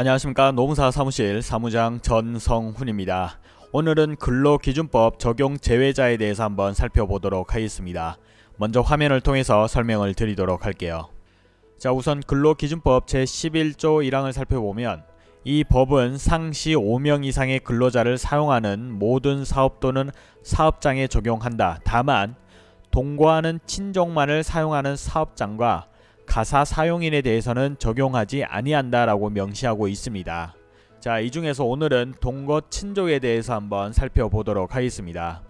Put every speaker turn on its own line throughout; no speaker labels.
안녕하십니까 노무사 사무실 사무장 전성훈입니다. 오늘은 근로기준법 적용 제외자에 대해서 한번 살펴보도록 하겠습니다. 먼저 화면을 통해서 설명을 드리도록 할게요. 자 우선 근로기준법 제11조 1항을 살펴보면 이 법은 상시 5명 이상의 근로자를 사용하는 모든 사업 또는 사업장에 적용한다. 다만 동거하는 친족만을 사용하는 사업장과 가사 사용인에 대해서는 적용하지 아니한다라고 명시하고 있습니다. 자, 이 중에서 오늘은 동거 친족에 대해서 한번 살펴보도록 하겠습니다.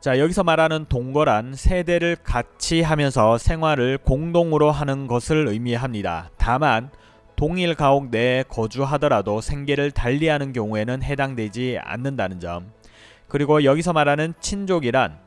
자, 여기서 말하는 동거란 세대를 같이 하면서 생활을 공동으로 하는 것을 의미합니다. 다만 동일 가옥 내에 거주하더라도 생계를 달리하는 경우에는 해당되지 않는다는 점. 그리고 여기서 말하는 친족이란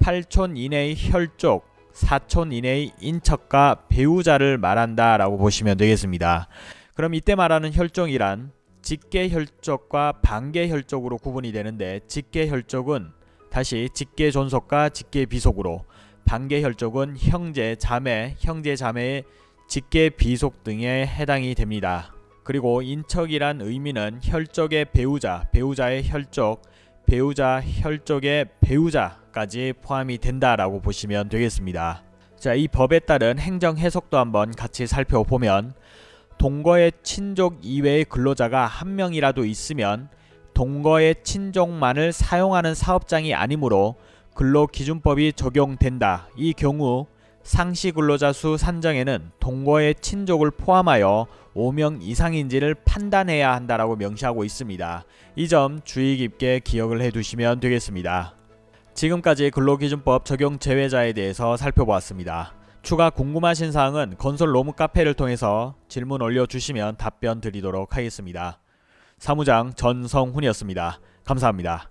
8촌 이내의 혈족, 4촌 이내의 인척과 배우자를 말한다 라고 보시면 되겠습니다. 그럼 이때 말하는 혈족이란 직계 혈족과 반계 혈족으로 구분이 되는데 직계 혈족은 다시 직계 존속과 직계 비속으로 반계 혈족은 형제, 자매, 형제, 자매의 직계 비속 등에 해당이 됩니다. 그리고 인척이란 의미는 혈족의 배우자, 배우자의 혈족, 배우자 혈족의 배우자까지 포함이 된다라고 보시면 되겠습니다. 자, 이 법에 따른 행정 해석도 한번 같이 살펴보면 동거의 친족 이외의 근로자가 한 명이라도 있으면 동거의 친족만을 사용하는 사업장이 아니므로 근로기준법이 적용된다. 이 경우 상시 근로자 수 산정에는 동거의 친족을 포함하여 5명 이상인지를 판단해야 한다라고 명시하고 있습니다. 이 점 주의 깊게 기억을 해두시면 되겠습니다. 지금까지 근로기준법 적용 제외자에 대해서 살펴보았습니다. 추가 궁금하신 사항은 건설 로무 카페를 통해서 질문 올려주시면 답변 드리도록 하겠습니다. 사무장 전성훈이었습니다. 감사합니다.